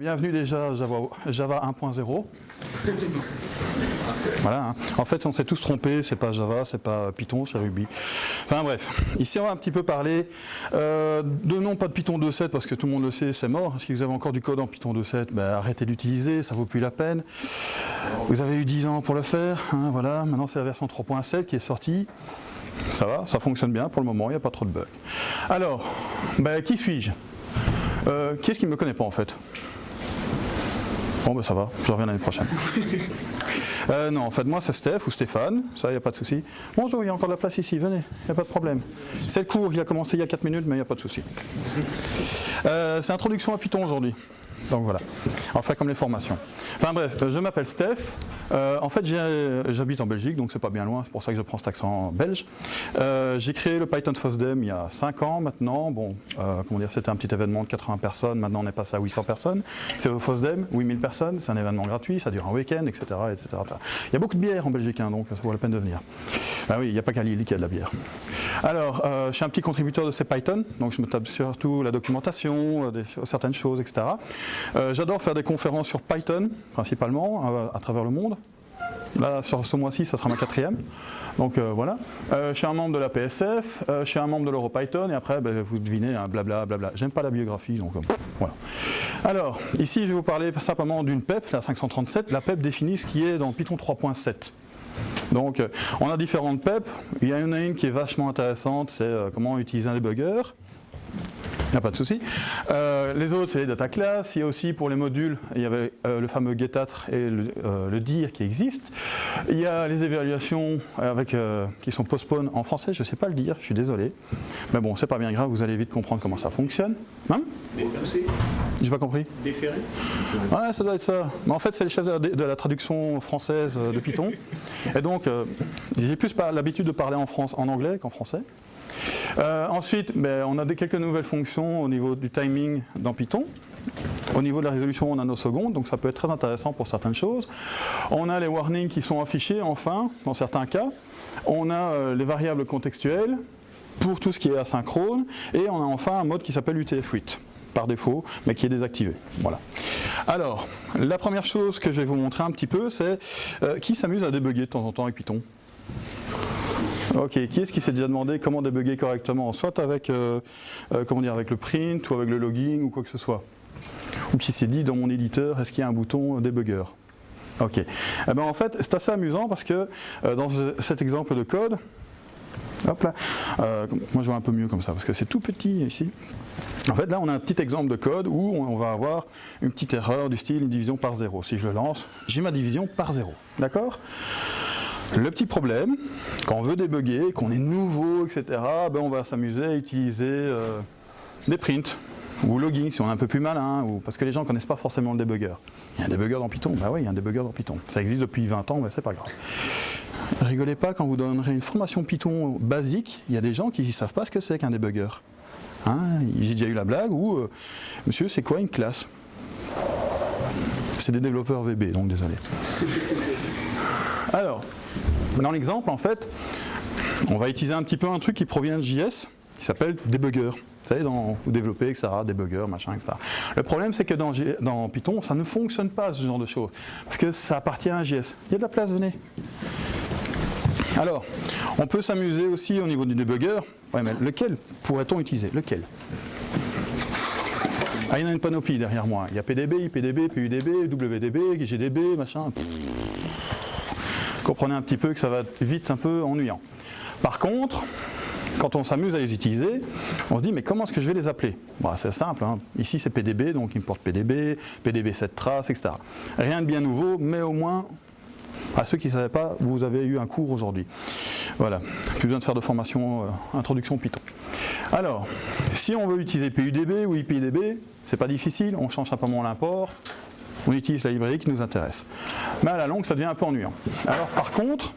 Bienvenue déjà à Java, Java 1.0. Voilà, hein. en fait on s'est tous trompés, c'est pas Java, c'est pas Python, c'est Ruby. Enfin bref, ici on va un petit peu parler euh, de non pas de Python 2.7 parce que tout le monde le sait, c'est mort. Si vous avez encore du code en Python 2.7, ben, arrêtez d'utiliser, ça vaut plus la peine. Vous avez eu 10 ans pour le faire, hein, voilà, maintenant c'est la version 3.7 qui est sortie. Ça va, ça fonctionne bien pour le moment, il n'y a pas trop de bugs. Alors, ben, qui suis-je? Euh, Qui est-ce qui ne me connaît pas en fait? Bon ben ça va, je reviens l'année prochaine. Euh, non, en fait moi c'est Steph ou Stéphane, ça il n'y a pas de souci. Bonjour, il y a encore de la place ici, venez, il n'y a pas de problème. C'est le cours, il a commencé il y a 4 minutes mais il n'y a pas de souci. Euh, c'est introduction à Python aujourd'hui. Donc voilà, enfin comme les formations. Enfin bref, je m'appelle Steph. Euh, en fait, j'habite en Belgique, donc c'est pas bien loin, c'est pour ça que je prends cet accent belge. Euh, j'ai créé le Python FOSDEM il y a 5 ans maintenant. Bon, euh, comment dire, c'était un petit événement de 80 personnes, maintenant on est passé à 800 personnes. C'est au FOSDEM, 8000 personnes, c'est un événement gratuit, ça dure un week-end, etc., etc., Il y a beaucoup de bière en Belgique, hein, donc ça vaut la peine de venir. Ben oui, il n'y a pas qu'à Lille qu'il y a de la bière. Alors, je suis un petit contributeur de ces Python, donc je me tape surtout la documentation, certaines choses, etc. Euh, j'adore faire des conférences sur Python, principalement, à, travers le monde. Là, sur ce mois-ci, ça sera ma quatrième. Donc euh, voilà. Euh, je suis un membre de la PSF, je suis un membre de l'EuroPython, et après, ben, vous devinez, hein, blabla, blabla. J'aime pas la biographie, donc voilà. Alors, ici, je vais vous parler simplement d'une PEP, la 537. La PEP définit ce qui est dans Python 3.7. Donc, on a différentes PEP. Il y en a une qui est vachement intéressante, c'est comment utiliser un debugger. Il n'y a pas de souci. Euh, les autres, c'est les data classes. Il y a aussi pour les modules, il y avait euh, le fameux getat et le, euh, dir qui existent. Il y a les évaluations avec, qui sont postpone en français, je ne sais pas le dire, je suis désolé. Mais bon, c'est pas bien grave, vous allez vite comprendre comment ça fonctionne. Hein? J'ai pas compris. Déféré Ouais, ça doit être ça. Mais en fait, c'est les chefs de la, traduction française de Python. Et donc, j'ai plus l'habitude de parler en, France, en anglais qu'en français. Euh, ensuite, ben, on a quelques nouvelles fonctions au niveau du timing dans Python. Au niveau de la résolution en nanosecondes, donc ça peut être très intéressant pour certaines choses. On a les warnings qui sont affichés, enfin, dans certains cas. On a euh, les variables contextuelles pour tout ce qui est asynchrone. Et on a enfin un mode qui s'appelle UTF-8 par défaut, mais qui est désactivé. Voilà. Alors, la première chose que je vais vous montrer un petit peu, c'est euh, qui s'amuse à débugger de temps en temps avec Python Ok, qui est-ce qui s'est déjà demandé comment débugger correctement Soit avec, euh, euh, avec le print ou avec le logging ou quoi que ce soit. Ou qui s'est dit dans mon éditeur, est-ce qu'il y a un bouton débugger? Ok. Eh ben, en fait, c'est assez amusant parce que euh, dans cet exemple de code, hop là, moi je vois un peu mieux comme ça parce que c'est tout petit ici. En fait, là, on a un petit exemple de code où on va avoir une petite erreur du style une division par zéro. Si je le lance, j'ai ma division par zéro. D'accord? Le petit problème, quand on veut débugger, qu'on est nouveau, etc., ben on va s'amuser à utiliser euh, des prints ou logging si on est un peu plus malin, parce que les gens ne connaissent pas forcément le debugger. Il y a un debugger dans Python, bah oui, il y a un debugger dans Python. Ça existe depuis 20 ans, mais c'est pas grave. Rigolez pas quand vous donnerez une formation Python basique, il y a des gens qui ne savent pas ce que c'est qu'un debugger. Hein, J'ai déjà eu la blague où, euh, monsieur, c'est quoi une classe? C'est des développeurs VB, donc désolé. Alors, dans l'exemple, en fait, on va utiliser un petit peu un truc qui provient de JS, qui s'appelle debugger. Vous savez, dans, vous développez, etc., debugger, machin, etc. Le problème, c'est que dans, dans, Python, ça ne fonctionne pas, ce genre de choses, parce que ça appartient à JS. Il y a de la place, venez. Alors, on peut s'amuser aussi au niveau du debugger. Ouais, mais lequel pourrait-on utiliser? Lequel? Ah, il y en a une panoplie derrière moi. Il y a PDB, IPDB, PUDB, WDB, GDB, machin comprenez un petit peu que ça va vite un peu ennuyant. Par contre, quand on s'amuse à les utiliser, on se dit mais comment est-ce que je vais les appeler? Bah, C'est simple, hein. ici c'est PDB, donc il porte PDB, PDB 7 traces, etc. Rien de bien nouveau, mais au moins, à ceux qui ne savaient pas, vous avez eu un cours aujourd'hui. Voilà, plus besoin de faire de formation euh, introduction Python. Alors, si on veut utiliser PUDB ou IPDB, c'est pas difficile, on change simplement l'import, on utilise la librairie qui nous intéresse. Mais à la longue, ça devient un peu ennuyant. Alors par contre,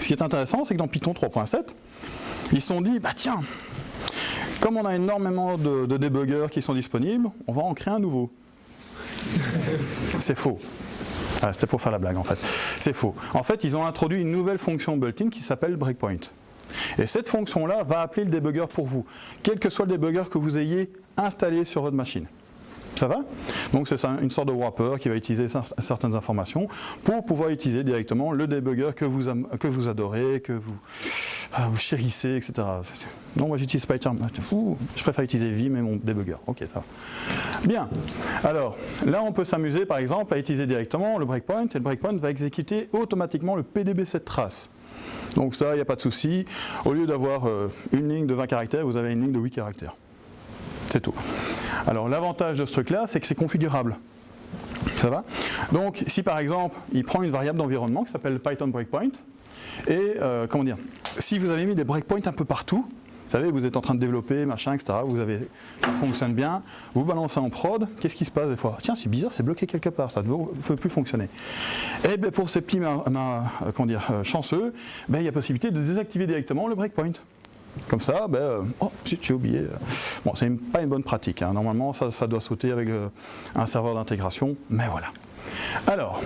ce qui est intéressant, c'est que dans Python 3.7, ils se sont dit, bah tiens, comme on a énormément de, de qui sont disponibles, on va en créer un nouveau. C'est faux. Ah, C'était pour faire la blague en fait. C'est faux. En fait, ils ont introduit une nouvelle fonction built-in qui s'appelle breakpoint. Et cette fonction-là va appeler le debugger pour vous, quel que soit le debugger que vous ayez installé sur votre machine. Ça va Donc c'est une sorte de wrapper qui va utiliser certaines informations pour pouvoir utiliser directement le debugger que vous, adorez, que vous, ah, vous chérissez, etc. Non, moi j'utilise PyCharm. Je préfère utiliser Vim et mon debugger. Ok, ça va. Bien. Alors, là on peut s'amuser par exemple à utiliser directement le breakpoint et le breakpoint va exécuter automatiquement le PDB cette trace. Donc ça, il n'y a pas de souci. Au lieu d'avoir euh, une ligne de 20 caractères, vous avez une ligne de 8 caractères. C'est tout. Alors l'avantage de ce truc-là, c'est que c'est configurable. Ça va? Donc si par exemple, il prend une variable d'environnement qui s'appelle Python breakpoint, et euh, comment dire, si vous avez mis des breakpoints un peu partout, vous savez, vous êtes en train de développer, machin, etc., vous avez, ça fonctionne bien, vous balancez en prod, qu'est-ce qui se passe des fois? Tiens, c'est bizarre, c'est bloqué quelque part, ça ne veut plus fonctionner. Et eh bien pour ces petits comment dire, euh, chanceux, ben, il y a possibilité de désactiver directement le breakpoint. Comme ça, ben, euh, oh, j'ai oublié. Bon, c'est pas une bonne pratique. Hein. Normalement, ça, doit sauter avec un serveur d'intégration, mais voilà. Alors,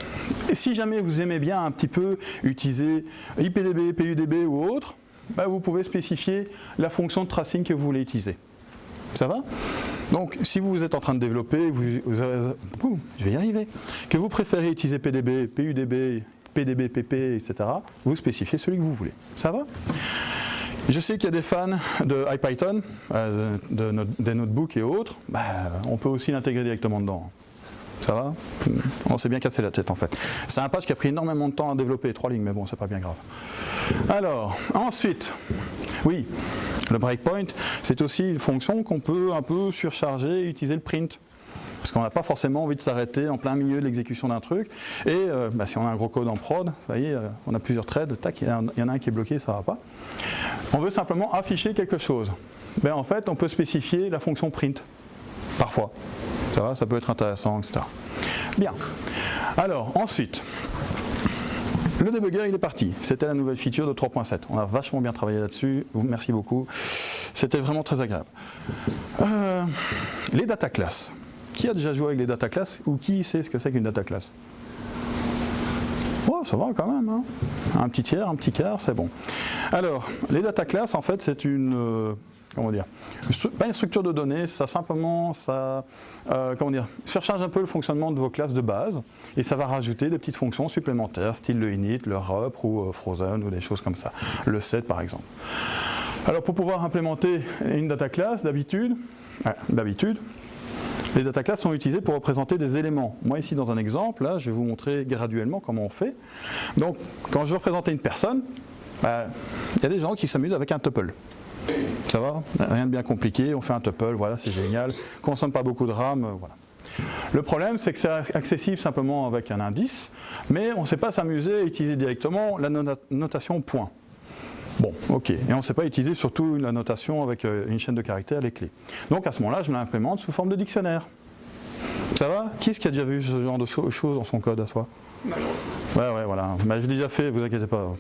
si jamais vous aimez bien un petit peu utiliser IPDB, PUDB ou autre, bah, vous pouvez spécifier la fonction de tracing que vous voulez utiliser. Ça va? Donc, si vous êtes en train de développer, vous, je vais y arriver, que vous préférez utiliser PDB, PUDB, PDB, PP, etc., vous spécifiez celui que vous voulez. Ça va? Je sais qu'il y a des fans de IPython, euh, des notebooks et autres, bah, on peut aussi l'intégrer directement dedans. Ça va? On s'est bien cassé la tête en fait. C'est un patch qui a pris énormément de temps à développer, trois lignes, mais bon, c'est pas bien grave. Alors, ensuite, oui, le breakpoint, c'est aussi une fonction qu'on peut un peu surcharger et utiliser le print. Parce qu'on n'a pas forcément envie de s'arrêter en plein milieu de l'exécution d'un truc. Et euh, bah, si on a un gros code en prod, vous voyez, euh, on a plusieurs threads, tac, il y, en a un qui est bloqué, ça ne va pas. On veut simplement afficher quelque chose. Ben, en fait, on peut spécifier la fonction print, parfois. Ça va, ça peut être intéressant, etc. Bien. Alors, ensuite, le debugger, il est parti. C'était la nouvelle feature de 3.7. On a vachement bien travaillé là-dessus. Merci beaucoup. C'était vraiment très agréable. Euh, les data classes. Qui a déjà joué avec les data classes ou qui sait ce que c'est qu'une data class? Oh, ça va quand même. Hein. un petit tiers, un petit quart, c'est bon. Alors, les data classes, en fait, c'est une... Euh, comment dire, pas une structure de données, ça simplement, ça, euh, comment dire, surcharge un peu le fonctionnement de vos classes de base et ça va rajouter des petites fonctions supplémentaires, style le init, le rep ou euh, frozen ou des choses comme ça, le set par exemple. Alors pour pouvoir implémenter une data class, d'habitude, d'habitude, les data classes sont utilisées pour représenter des éléments. Moi ici dans un exemple, là, je vais vous montrer graduellement comment on fait. Donc quand je veux représenter une personne, bah, il y a des gens qui s'amusent avec un tuple. Ça va? Rien de bien compliqué, on fait un tuple, voilà, c'est génial. Consomme pas beaucoup de RAM, euh, voilà. Le problème, c'est que c'est accessible simplement avec un indice, mais on ne sait pas s'amuser à utiliser directement la notation point. Bon, ok. Et on ne sait pas utiliser surtout la notation avec euh, une chaîne de caractères, les clés. Donc à ce moment-là, je me l'implémente sous forme de dictionnaire. Ça va? Qui est-ce qui a déjà vu ce genre de choses dans son code à soi Ouais, ouais, voilà. Mais je l'ai déjà fait, vous inquiétez pas.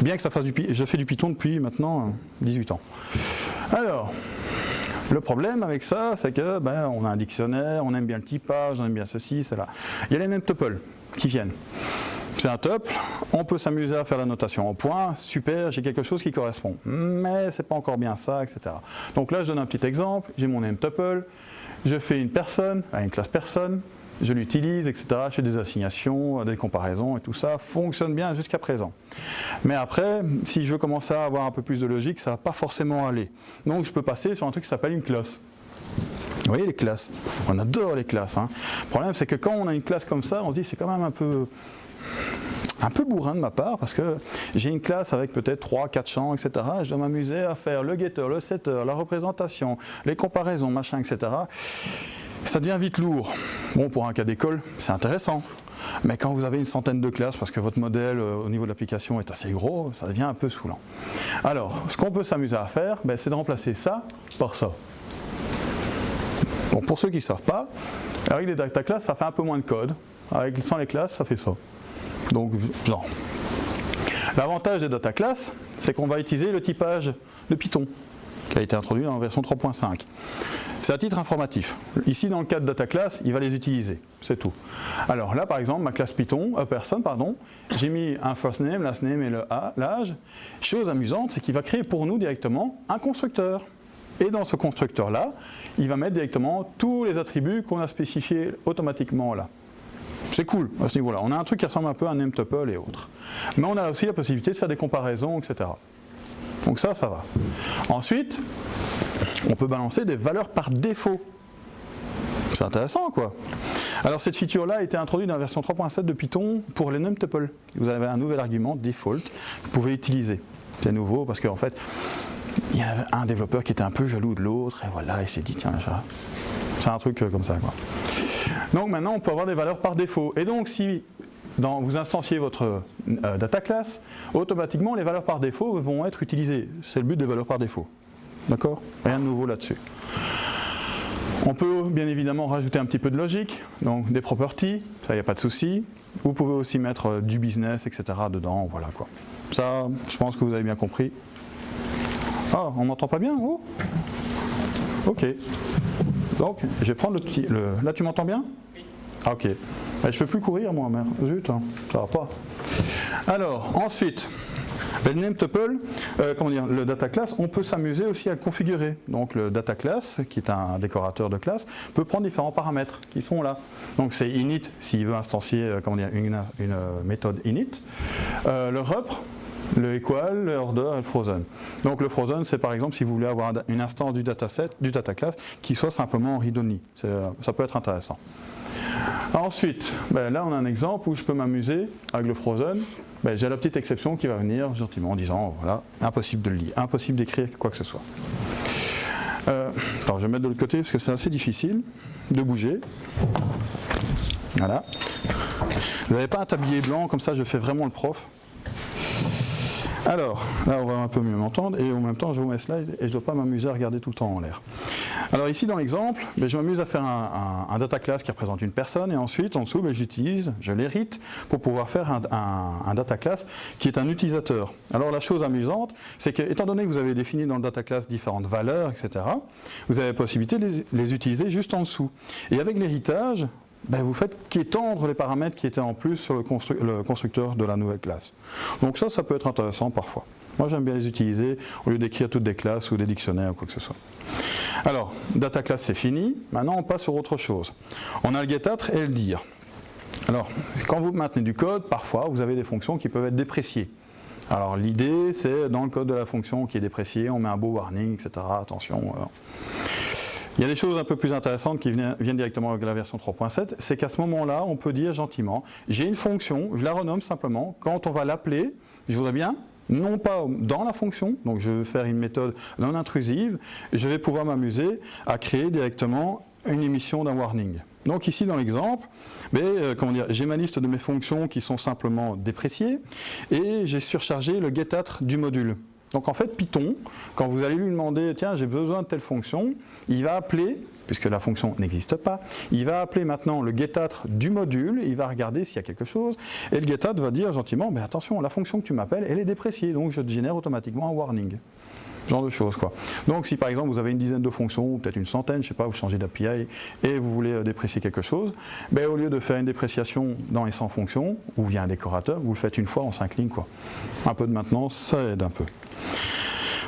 Bien que ça fasse du je fais du Python depuis maintenant 18 ans. Alors, le problème avec ça, c'est que ben, on a un dictionnaire, on aime bien le typage, on aime bien ceci, cela. Il y a les name tuples qui viennent. C'est un tuple, on peut s'amuser à faire la notation en point, super, j'ai quelque chose qui correspond. Mais c'est pas encore bien ça, etc. Donc là, je donne un petit exemple, j'ai mon name tuple, je fais une personne, une classe personne, je l'utilise, etc. Je fais des assignations, des comparaisons et tout ça fonctionne bien jusqu'à présent. Mais après, si je veux commencer à avoir un peu plus de logique, ça va pas forcément aller. Donc je peux passer sur un truc qui s'appelle une classe. Vous voyez les classes? On adore les classes. Hein. Le problème, c'est que quand on a une classe comme ça, on se dit c'est quand même un peu un peu bourrin de ma part parce que j'ai une classe avec peut-être 3, 4 champs, etc. Et je dois m'amuser à faire le getter, le setter, la représentation, les comparaisons, machin, etc ça devient vite lourd. Bon, pour un cas d'école, c'est intéressant. Mais quand vous avez une centaine de classes, parce que votre modèle euh, au niveau de l'application est assez gros, ça devient un peu saoulant. Alors, ce qu'on peut s'amuser à faire, ben, c'est de remplacer ça par ça. Bon, pour ceux qui ne savent pas, avec les data classes, ça fait un peu moins de code. Avec, sans les classes, ça fait ça. Donc, genre. L'avantage des data classes, c'est qu'on va utiliser le typage de Python qui a été introduit en version 3.5. C'est à titre informatif. Ici, dans le cas de data class, il va les utiliser. C'est tout. Alors là, par exemple, ma classe Python, euh, personne, pardon, j'ai mis un first name, last name et l'âge. Chose amusante, c'est qu'il va créer pour nous directement un constructeur. Et dans ce constructeur-là, il va mettre directement tous les attributs qu'on a spécifiés automatiquement là. C'est cool à ce niveau-là. On a un truc qui ressemble un peu à un et autres. Mais on a aussi la possibilité de faire des comparaisons, etc. Donc ça, ça va. Ensuite, on peut balancer des valeurs par défaut. C'est intéressant quoi. Alors cette feature-là a été introduite dans la version 3.7 de Python pour les numtuples. Vous avez un nouvel argument, default, que vous pouvez utiliser. C'est nouveau parce qu'en fait, il y a un développeur qui était un peu jaloux de l'autre et voilà, il s'est dit tiens, c'est un truc comme ça quoi. Donc maintenant on peut avoir des valeurs par défaut. Et donc si vous instanciez votre euh, data class, automatiquement les valeurs par défaut vont être utilisées. C'est le but des valeurs par défaut. D'accord? Rien de nouveau là-dessus. On peut bien évidemment rajouter un petit peu de logique, donc des properties, ça il n'y a pas de souci. Vous pouvez aussi mettre euh, du business, etc. dedans, voilà quoi. Ça, je pense que vous avez bien compris. Ah, on m'entend pas bien oh? Ok. Donc, je vais prendre le petit... Là, tu m'entends bien? Ah, ok. Je je peux plus courir moi, merde. Zut, hein. ça va pas. Alors, ensuite, le name tuple, euh, comment dire, le data class, on peut s'amuser aussi à le configurer. Donc le data class, qui est un décorateur de classe, peut prendre différents paramètres qui sont là. Donc c'est init s'il veut instancier euh, comment dire, une, euh, méthode init. le rep, le equal, le order et le frozen. Donc le frozen, c'est par exemple si vous voulez avoir une instance du dataset, du data class, qui soit simplement read-only. Ça peut être intéressant. Ensuite, ben là on a un exemple où je peux m'amuser avec le frozen. Ben, j'ai la petite exception qui va venir gentiment en disant voilà, impossible de le lire, impossible d'écrire quoi que ce soit. Euh, je vais mettre de l'autre côté parce que c'est assez difficile de bouger. Voilà. Vous n'avez pas un tablier blanc, comme ça je fais vraiment le prof. Alors, là on va un peu mieux m'entendre et en même temps je vous mets slide et je ne dois pas m'amuser à regarder tout le temps en l'air. Alors ici dans l'exemple, ben, je m'amuse à faire un, data class qui représente une personne et ensuite en dessous ben, j'utilise, je l'hérite pour pouvoir faire un, data class qui est un utilisateur. Alors la chose amusante, c'est que étant donné que vous avez défini dans le data class différentes valeurs, etc., vous avez la possibilité de les utiliser juste en dessous. Et avec l'héritage, ben vous faites qu'étendre les paramètres qui étaient en plus sur le, constructeur de la nouvelle classe. Donc ça, ça peut être intéressant parfois. Moi, j'aime bien les utiliser au lieu d'écrire toutes des classes ou des dictionnaires ou quoi que ce soit. Alors, data class, c'est fini. Maintenant, on passe sur autre chose. On a le getAtr et le dir. Alors, quand vous maintenez du code, parfois, vous avez des fonctions qui peuvent être dépréciées. Alors, l'idée, c'est dans le code de la fonction qui est dépréciée, on met un beau warning, etc. Attention. Euh, il y a des choses un peu plus intéressantes qui viennent, directement avec la version 3.7, c'est qu'à ce moment-là, on peut dire gentiment, j'ai une fonction, je la renomme simplement, quand on va l'appeler, je voudrais bien, non pas dans la fonction, donc je vais faire une méthode non intrusive, je vais pouvoir m'amuser à créer directement une émission d'un warning. Donc ici dans l'exemple, euh, j'ai ma liste de mes fonctions qui sont simplement dépréciées et j'ai surchargé le getAtr du module. Donc en fait, Python, quand vous allez lui demander, tiens, j'ai besoin de telle fonction, il va appeler, puisque la fonction n'existe pas, il va appeler maintenant le getAtr du module, il va regarder s'il y a quelque chose, et le getAtr va dire gentiment, mais attention, la fonction que tu m'appelles, elle est dépréciée, donc je te génère automatiquement un warning genre de choses. Quoi. Donc si par exemple vous avez une dizaine de fonctions, ou peut-être une centaine, je sais pas, vous changez d'API et vous voulez euh, déprécier quelque chose, ben, au lieu de faire une dépréciation dans les 100 fonctions, ou via un décorateur, vous le faites une fois en 5 lignes. Quoi. Un peu de maintenance, ça aide un peu.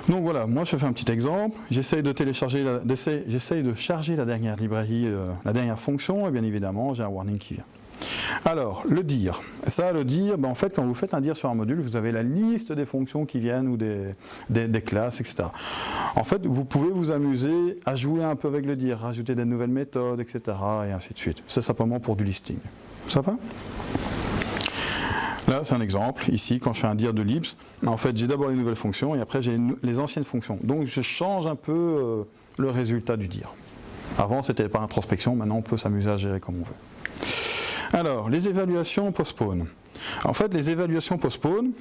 Donc voilà, moi je fais un petit exemple, j'essaye de télécharger, de charger la dernière librairie, euh, la dernière fonction, et bien évidemment j'ai un warning qui vient. Alors, le dire. Ça, le dire, ben, en fait, quand vous faites un dire sur un module, vous avez la liste des fonctions qui viennent ou des, des, classes, etc. En fait, vous pouvez vous amuser à jouer un peu avec le dire, rajouter des nouvelles méthodes, etc. et ainsi de suite. C'est simplement pour du listing. Ça va? Là, c'est un exemple. Ici, quand je fais un dire de libs, en fait, j'ai d'abord les nouvelles fonctions et après, j'ai les anciennes fonctions. Donc, je change un peu euh, le résultat du dire. Avant, c'était par introspection. Maintenant, on peut s'amuser à gérer comme on veut. Alors, les évaluations postpone. En fait, les évaluations postpone,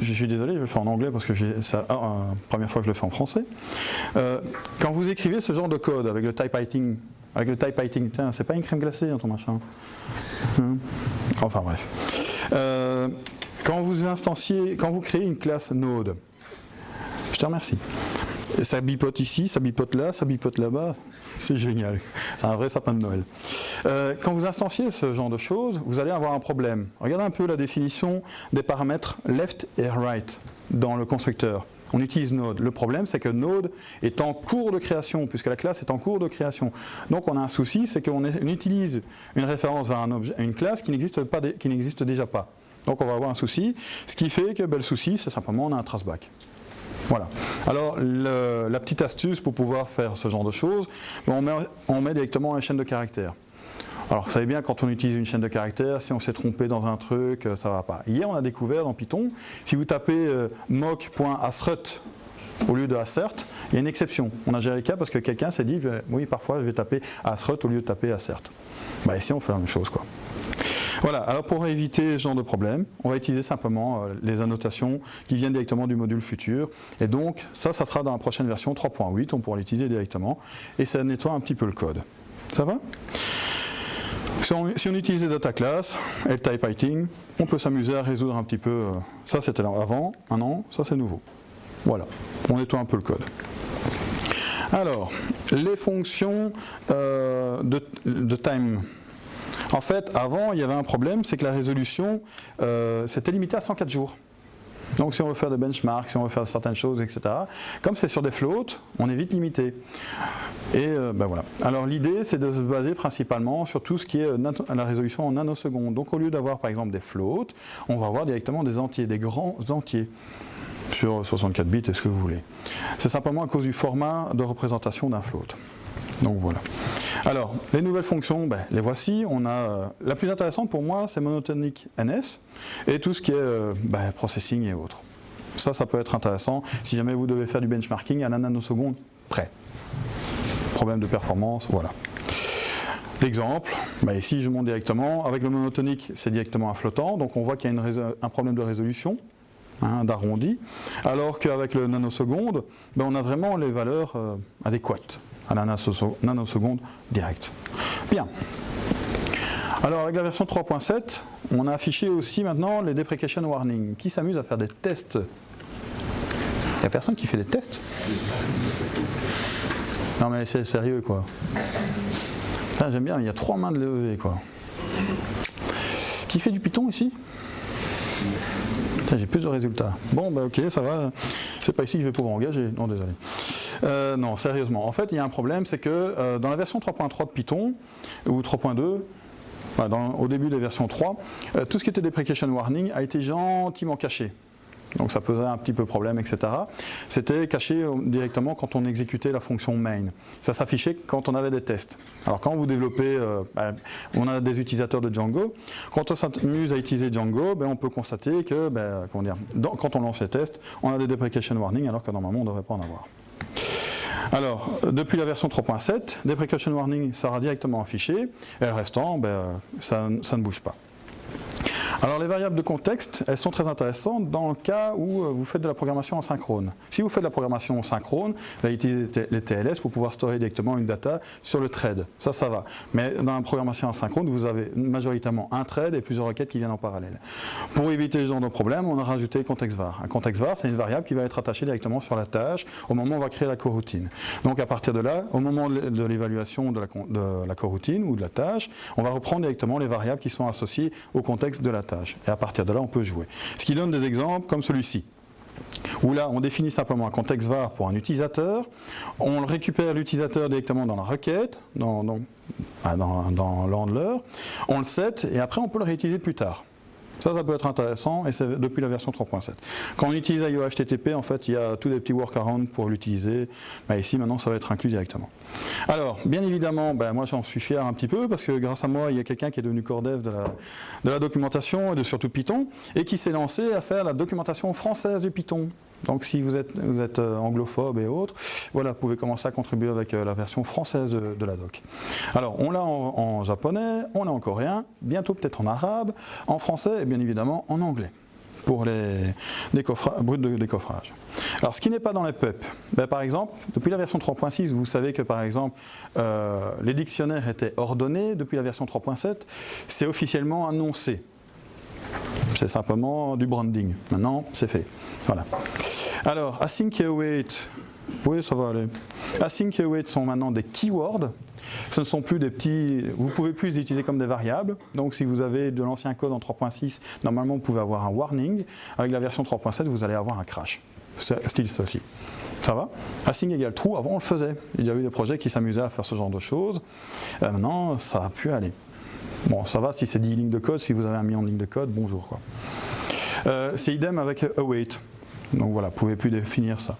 je suis désolé, je vais le faire en anglais parce que c'est la ah, première fois que je le fais en français. Euh, quand vous écrivez ce genre de code avec le typewriting, avec le typewriting, c'est pas une crème glacée hein, ton machin. Hein enfin bref. Euh, quand vous instanciez, quand vous créez une classe Node, je te remercie. Ça bipote ici, ça bipote là, ça bipote là-bas. C'est génial. C'est un vrai sapin de Noël. Euh, quand vous instanciez ce genre de choses, vous allez avoir un problème. Regardez un peu la définition des paramètres left et right dans le constructeur. on utilise Node. Le problème, c'est que Node est en cours de création, puisque la classe est en cours de création. Donc on a un souci, c'est qu'on utilise une référence à, une classe qui n'existe déjà pas. Donc on va avoir un souci, ce qui fait que ben, le souci, c'est simplement on a un traceback. Voilà. Alors, la petite astuce pour pouvoir faire ce genre de choses, on met, directement une chaîne de caractères. Alors, vous savez bien, quand on utilise une chaîne de caractères, si on s'est trompé dans un truc, euh, ça ne va pas. Hier, on a découvert dans Python, si vous tapez euh, au lieu de assert, il y a une exception. On a géré le cas parce que quelqu'un s'est dit, euh, oui, parfois, je vais taper assert au lieu de taper assert. Bah, ici, on fait la même chose. Quoi. Voilà, alors pour éviter ce genre de problème, on va utiliser simplement les annotations qui viennent directement du module futur. Et donc, ça, ça sera dans la prochaine version 3.8, on pourra l'utiliser directement. Et ça nettoie un petit peu le code. Ça va? Si on, utilise les data class et le type writing, on peut s'amuser à résoudre un petit peu. Euh, ça c'était avant, un an, ça c'est nouveau. Voilà, on nettoie un peu le code. Alors, les fonctions euh, de, time. En fait, avant, il y avait un problème, c'est que la résolution, euh, c'était limité à 104 jours. Donc si on veut faire des benchmarks, si on veut faire certaines choses, etc. Comme c'est sur des floats, on est vite limité. Et euh, ben voilà. Alors l'idée, c'est de se baser principalement sur tout ce qui est euh, la résolution en nanosecondes. Donc au lieu d'avoir par exemple des floats, on va avoir directement des entiers, des grands entiers sur 64 bits et ce que vous voulez. C'est simplement à cause du format de représentation d'un float. Donc voilà. Alors, les nouvelles fonctions, ben, les voici. On a, euh, la plus intéressante pour moi, c'est monotonique NS et tout ce qui est ben, processing et autres. Ça, ça peut être intéressant si jamais vous devez faire du benchmarking à la nanoseconde près problème de performance, voilà. L'exemple, bah ici je monte directement, avec le monotonique c'est directement un flottant, donc on voit qu'il y a un problème de résolution, hein, d'arrondi, alors qu'avec le nanoseconde, on a vraiment les valeurs euh, adéquates à la nanoseconde directe. Bien. Alors avec la version 3.7, on a affiché aussi maintenant les deprecation warnings. Qui s'amuse à faire des tests? Il n'y a personne qui fait des tests? Non mais c'est sérieux quoi. J'aime bien, il y a trois mains de lever quoi. Qui fait du Python ici? J'ai plus de résultats. Bon bah ok, ça va. C'est pas ici que je vais pouvoir engager. Non désolé. Euh, non, sérieusement. En fait, il y a un problème, c'est que euh, dans la version 3.3 de Python, ou 3.2, au début des versions 3, euh, tout ce qui était deprecation warning a été gentiment caché donc ça posait un petit peu problème, etc. C'était caché directement quand on exécutait la fonction main. Ça s'affichait quand on avait des tests. Alors quand vous développez, ben, on a des utilisateurs de Django, quand on s'amuse à utiliser Django, ben, on peut constater que ben, quand on lance les tests, on a des deprecation warnings alors que normalement on ne devrait pas en avoir. Alors, depuis la version 3.7, deprecation warning sera directement affiché, et le restant, ça ne bouge pas. Alors les variables de contexte, elles sont très intéressantes dans le cas où euh, vous faites de la programmation en synchrone. Si vous faites de la programmation synchrone, vous allez utiliser les TLS pour pouvoir stocker directement une data sur le thread. Ça, ça va. Mais dans la programmation en synchrone, vous avez majoritairement un thread et plusieurs requêtes qui viennent en parallèle. Pour éviter ce genre de problème, on a rajouté contexte var. Un contexte var, c'est une variable qui va être attachée directement sur la tâche au moment où on va créer la coroutine. Donc à partir de là, au moment de l'évaluation de la, coroutine ou de la tâche, on va reprendre directement les variables qui sont associées au contexte de la Et à partir de là, on peut jouer. Ce qui donne des exemples comme celui-ci où là on définit simplement un contexte var pour un utilisateur, on récupère l'utilisateur directement dans la requête, dans, dans, ah, dans l'handler, on le set et après on peut le réutiliser plus tard. Ça, ça peut être intéressant et c'est depuis la version 3.7. Quand on utilise IO HTTP, en fait, il y a tous les petits workarounds pour l'utiliser. Bah, ici, maintenant, ça va être inclus directement. Alors, bien évidemment, ben, moi j'en suis fier un petit peu parce que grâce à moi, il y a quelqu'un qui est devenu core dev de la, de la documentation et de surtout Python et qui s'est lancé à faire la documentation française du Python. Donc si vous êtes, euh, anglophobe et autres, voilà, vous pouvez commencer à contribuer avec euh, la version française de, la doc. Alors on l'a en, japonais, on l'a en coréen, bientôt peut-être en arabe, en français et bien évidemment en anglais pour les brutes de décoffrage. Alors ce qui n'est pas dans les PEP, ben, par exemple, depuis la version 3.6, vous savez que par exemple euh, les dictionnaires étaient ordonnés, depuis la version 3.7, c'est officiellement annoncé. C'est simplement du branding. Maintenant, c'est fait. Voilà. Alors, async et await, oui, ça va aller. Async et await sont maintenant des keywords. Ce ne sont plus des petits, vous pouvez plus les utiliser comme des variables. Donc si vous avez de l'ancien code en 3.6, normalement vous pouvez avoir un warning. Avec la version 3.7, vous allez avoir un crash. style ceci. Ça va? Async égale true, avant on le faisait. Il y a eu des projets qui s'amusaient à faire ce genre de choses. Euh, maintenant, ça a pu aller. Bon, ça va si c'est 10 lignes de code, si vous avez un million de lignes de code, bonjour. Quoi. Euh, c'est idem avec await. Donc voilà, vous ne pouvez plus définir ça.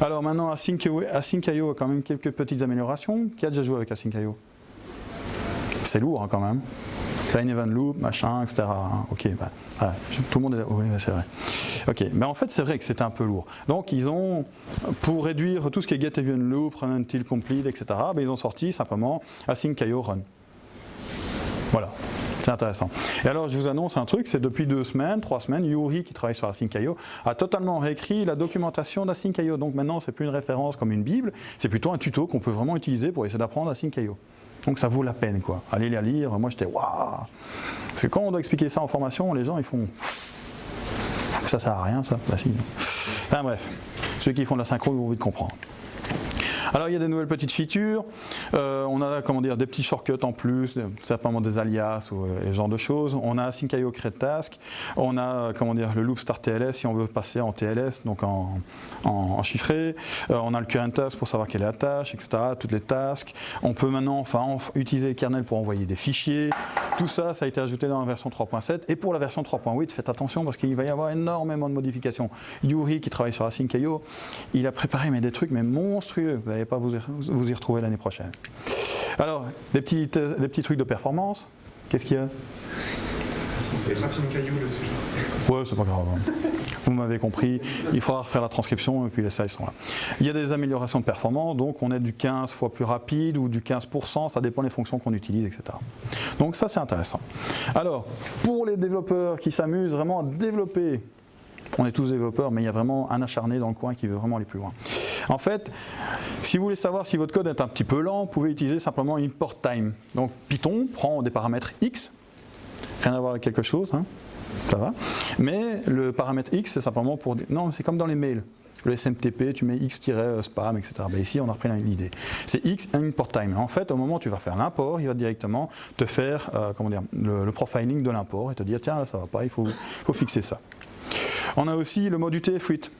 Alors maintenant, Async.io a quand même quelques petites améliorations. Qui a déjà joué avec Async.io C'est lourd hein, quand même. Klein event loop, machin, etc. Ok, bah, tout le monde est là. Oui, c'est vrai. Ok, mais en fait, c'est vrai que c'était un peu lourd. Donc, ils ont, pour réduire tout ce qui est get event loop, run until complete, etc., bah, ils ont sorti simplement async.io run. Voilà. C'est intéressant. Et alors, je vous annonce un truc, c'est depuis deux semaines, trois semaines, Yuri, qui travaille sur Async.io, a totalement réécrit la documentation d'Async.io. Donc maintenant, c'est plus une référence comme une Bible, c'est plutôt un tuto qu'on peut vraiment utiliser pour essayer d'apprendre Async.io. Donc ça vaut la peine, quoi. Allez la lire, moi j'étais waouh Parce que quand on doit expliquer ça en formation, les gens ils font ça sert à rien ça. Si. Enfin bref, ceux qui font de la synchro ils vont vite comprendre. Alors il y a des nouvelles petites features, euh, on a comment dire, des petits shortcuts en plus, simplement des alias ou euh, ce genre de choses. On a Sync.io Create Task, on a comment dire, le loop start TLS si on veut passer en TLS, donc en, chiffré. Euh, on a le current task pour savoir quelle est la tâche, etc. Toutes les tasks. On peut maintenant enfin, utiliser le kernel pour envoyer des fichiers. Tout ça, ça a été ajouté dans la version 3.7. Et pour la version 3.8, faites attention parce qu'il va y avoir énormément de modifications. Yuri qui travaille sur Async.io, il a préparé mais, des trucs mais monstrueux n'allez pas vous y, vous y retrouver l'année prochaine. Alors, des petits, des petits trucs de performance. Qu'est-ce qu'il y a? C'est Racine Caillou le sujet. Ouais, c'est pas grave. Hein. Vous m'avez compris, il faudra refaire la transcription et puis les slides sont là. Il y a des améliorations de performance, donc on est du 15 fois plus rapide ou du 15%, ça dépend des fonctions qu'on utilise, etc. Donc ça c'est intéressant. Alors, pour les développeurs qui s'amusent vraiment à développer on est tous développeurs, mais il y a vraiment un acharné dans le coin qui veut vraiment aller plus loin. En fait, si vous voulez savoir si votre code est un petit peu lent, vous pouvez utiliser simplement import time. Donc Python prend des paramètres x, rien à voir avec quelque chose, hein, ça va. Mais le paramètre x, c'est simplement pour... Non, c'est comme dans les mails. Le SMTP, tu mets x-spam, etc. Ben ici, on a repris l'idée. C'est x import time. En fait, au moment où tu vas faire l'import, il va directement te faire euh, comment dire, le, profiling de l'import et te dire, tiens, là, ça va pas, il faut, faut fixer ça. On a aussi le mode UTF-8.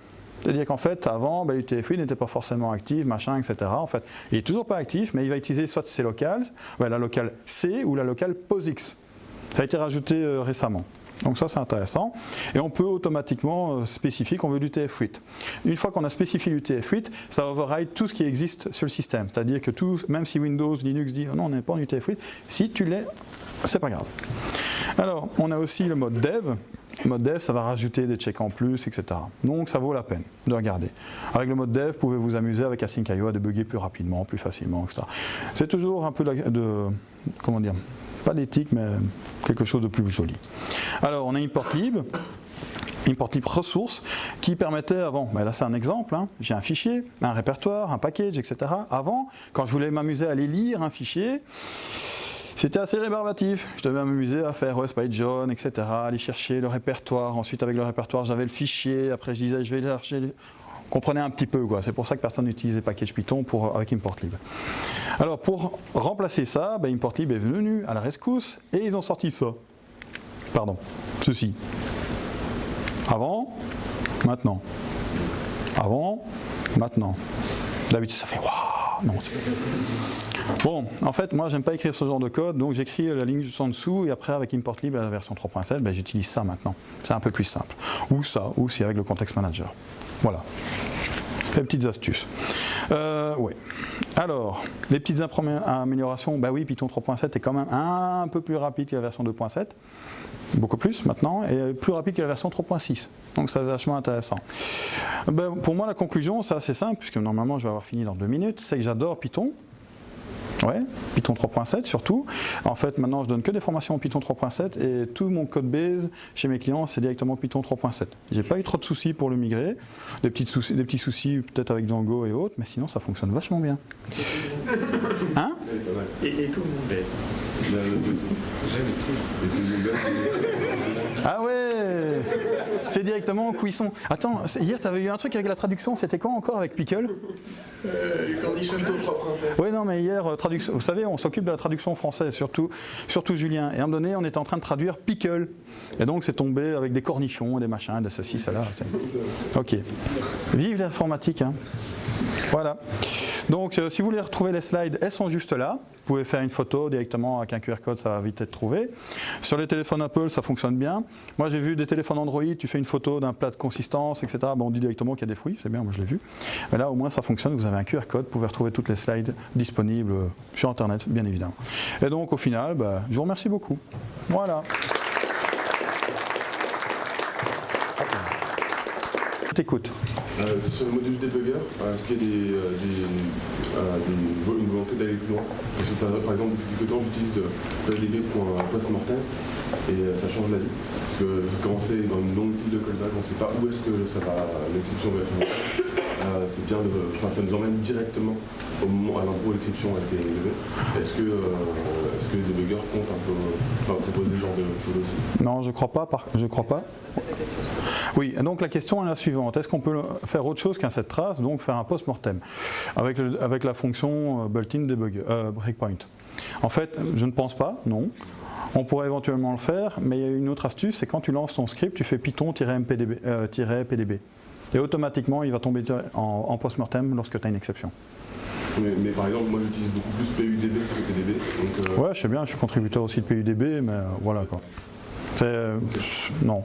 C'est-à-dire qu'en fait, avant, ben, l'UTF-8 n'était pas forcément actif, machin, etc. En fait, il n'est toujours pas actif, mais il va utiliser soit C local, la locale C ou la locale POSIX. Ça a été rajouté euh, récemment. Donc ça c'est intéressant. Et on peut automatiquement euh, spécifier qu'on veut du TF8. Une fois qu'on a spécifié du TF8, ça override tout ce qui existe sur le système. C'est-à-dire que tout, même si Windows, Linux dit oh non on n'est pas en UTF8, si tu l'es, c'est pas grave. Alors on a aussi le mode dev. Mode dev, ça va rajouter des checks en plus, etc. Donc ça vaut la peine de regarder. Avec le mode dev, vous pouvez vous amuser avec Async.io à débugger plus rapidement, plus facilement, etc. C'est toujours un peu de, comment dire, pas d'éthique, mais quelque chose de plus joli. Alors on a importlib, importlib ressources, qui permettait avant, ben là c'est un exemple, hein. j'ai un fichier, un répertoire, un package, etc. Avant, quand je voulais m'amuser à aller lire un fichier, c'était assez rébarbatif. Je devais m'amuser à faire OS John, etc., aller chercher le répertoire. Ensuite, avec le répertoire, j'avais le fichier. Après, je disais, je vais chercher. Comprenez un petit peu, quoi. C'est pour ça que personne n'utilisait package Python pour, avec importlib. Alors, pour remplacer ça, ben, importlib est venu à la rescousse et ils ont sorti ça. Pardon, ceci. Avant, maintenant. Avant, maintenant. D'habitude, ça fait waouh. Non, Bon, en fait, moi, j'aime pas écrire ce genre de code, donc j'écris la ligne juste en dessous, et après, avec importlib, la version 3.7, ben, j'utilise ça maintenant. C'est un peu plus simple. Ou ça, ou c'est avec le context manager. Voilà. Les petites astuces. Euh, oui. Alors, les petites améliorations, bah oui, Python 3.7 est quand même un peu plus rapide que la version 2.7, beaucoup plus maintenant, et plus rapide que la version 3.6. Donc ça c'est vachement intéressant. Ben, pour moi, la conclusion, c'est assez simple, puisque normalement je vais avoir fini dans deux minutes, c'est que j'adore Python, Ouais, Python 3.7 surtout. En fait, maintenant, je donne que des formations en Python 3.7 et tout mon code base chez mes clients, c'est directement Python 3.7. J'ai pas eu trop de soucis pour le migrer, des, petites soucis, des petits soucis peut-être avec Django et autres, mais sinon, ça fonctionne vachement bien. Hein? Et, tout le monde base. Ah ouais C'est directement cuisson. Attends, hier tu avais eu un truc avec la traduction, c'était quand encore avec Pickle? Euh, Les conditions aux trois princesses. Oui, non, mais hier, euh, traduction, vous savez, on s'occupe de la traduction française, surtout, surtout Julien. Et à un moment donné, on était en train de traduire Pickle. Et donc c'est tombé avec des cornichons, des machins, des ceci, cela. Ok. Vive l'informatique. Hein. Voilà. Donc euh, si vous voulez retrouver les slides, elles sont juste là. Vous pouvez faire une photo directement avec un QR code, ça va vite être trouvé. Sur les téléphones Apple, ça fonctionne bien. Moi j'ai vu des téléphones Android, tu fais une photo d'un plat de consistance, etc. On dit directement qu'il y a des fruits, c'est bien, moi je l'ai vu. Mais là au moins ça fonctionne, vous avez un QR code, vous pouvez retrouver toutes les slides disponibles sur Internet, bien évidemment. Et donc au final, bah, je vous remercie beaucoup. Voilà. T'écoute. Euh, sur le module debugger, est-ce qu'il y a des, euh, euh, une volonté d'aller plus loin? Parce que, par, exemple, depuis quelques temps, j'utilise PDB pour un post-mortem et ça change la vie. Parce que quand c'est dans une longue pile de callback, on ne sait pas où est-ce que ça va, l'exception va être c'est bien de, enfin, ça nous emmène directement au moment, à l'endroit où l'exception a été élevée. Est-ce que, est-ce que les débuggers comptent un peu, enfin, proposer ce genre de choses aussi? Non, je crois pas. Par, je crois pas. Oui, donc la question est la suivante. Est-ce qu'on peut faire autre chose qu'un set trace, donc faire un post-mortem avec, avec la fonction euh, built-in euh, breakpoint? En fait, je ne pense pas, non. On pourrait éventuellement le faire, mais il y a une autre astuce, c'est quand tu lances ton script, tu fais python-pdb. Euh, et automatiquement, il va tomber en, post-mortem lorsque tu as une exception. Mais, par exemple, moi j'utilise beaucoup plus PUDB que PDB. Donc, Ouais, je sais bien, je suis contributeur aussi de PUDB, mais voilà quoi. Euh, non.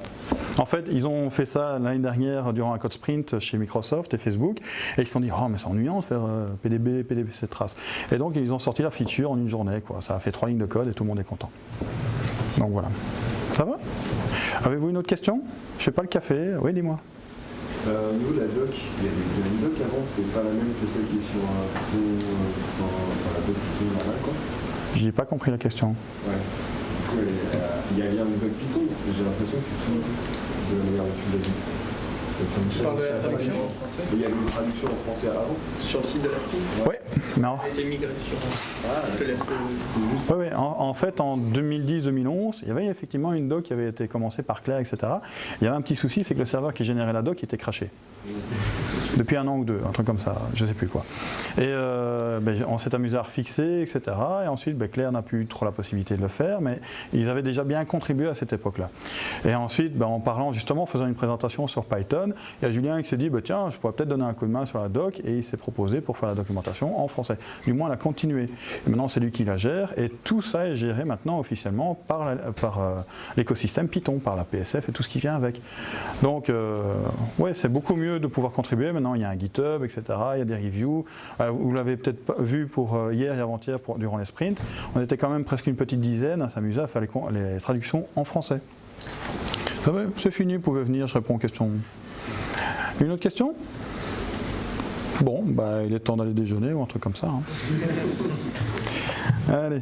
En fait, ils ont fait ça l'année dernière durant un code sprint chez Microsoft et Facebook, et ils se sont dit, oh mais c'est ennuyant de faire PDB, PDB, cette trace. Et donc ils ont sorti la feature en une journée, quoi. Ça a fait trois lignes de code et tout le monde est content. Donc voilà. Ça va? Avez-vous une autre question? Je fais pas le café. Oui, dis-moi. Euh, nous, la doc, il y a une doc avant, c'est pas la même que celle qui est sur un euh, enfin, la doc plutôt normale, quoi. J'ai pas compris la question. Ouais. Euh, il y a bien une doc Python, j'ai l'impression que c'est tout de la manière dont tu l'as dit. Tu parles de la traduction Il y a une traduction en français avant Sur le site de l'article Oui, non. Elle a été migrée sur. Ah, je te laisse Oui, oui. En, en, fait, en 2010-2011, il y avait effectivement une doc qui avait été commencée par Claire, etc. Il y avait un petit souci, c'est que le serveur qui générait la doc était craché. Depuis un an ou deux, un truc comme ça, je ne sais plus quoi. Et euh, ben, on s'est amusé à refixer, etc. Et ensuite, ben, Claire n'a plus trop la possibilité de le faire, mais ils avaient déjà bien contribué à cette époque-là. Et ensuite, ben, en parlant justement, en faisant une présentation sur Python, il y a Julien qui s'est dit, tiens, je pourrais peut-être donner un coup de main sur la doc, et il s'est proposé pour faire la documentation en français. Du moins, la continuer. Et maintenant, c'est lui qui la gère, et tout ça est géré maintenant officiellement par, euh, l'écosystème Python, par la PSF et tout ce qui vient avec. Donc, euh, ouais, c'est beaucoup mieux de pouvoir contribuer. Maintenant, il y a un GitHub, etc. Il y a des reviews. Euh, vous l'avez peut-être vu pour euh, hier et avant-hier durant les sprints. On était quand même presque une petite dizaine à s'amuser à faire les, traductions en français. C'est fini, vous pouvez venir, je réponds aux questions. Une autre question? Bon, bah, il est temps d'aller déjeuner ou un truc comme ça. Hein. Allez.